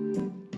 うん。